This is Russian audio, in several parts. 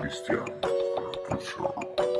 cristiano. Tá Funciona.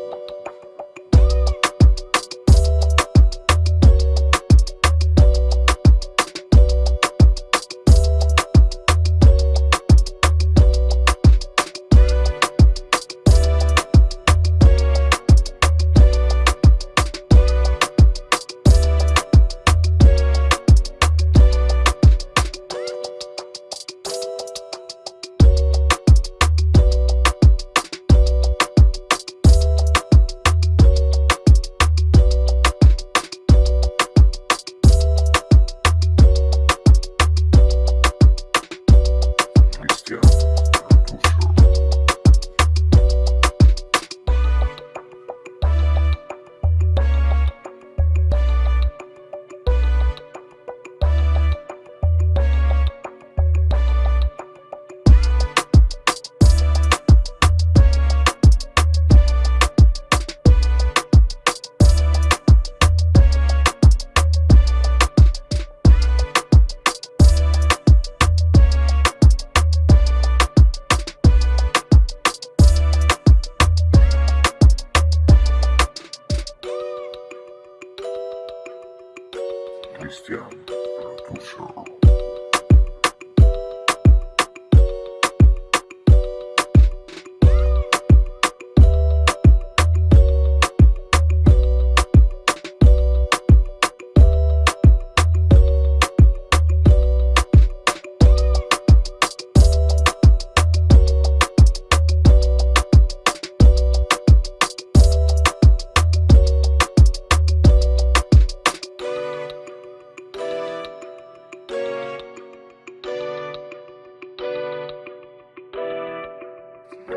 Cristian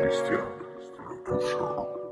Кристиан Рапушал.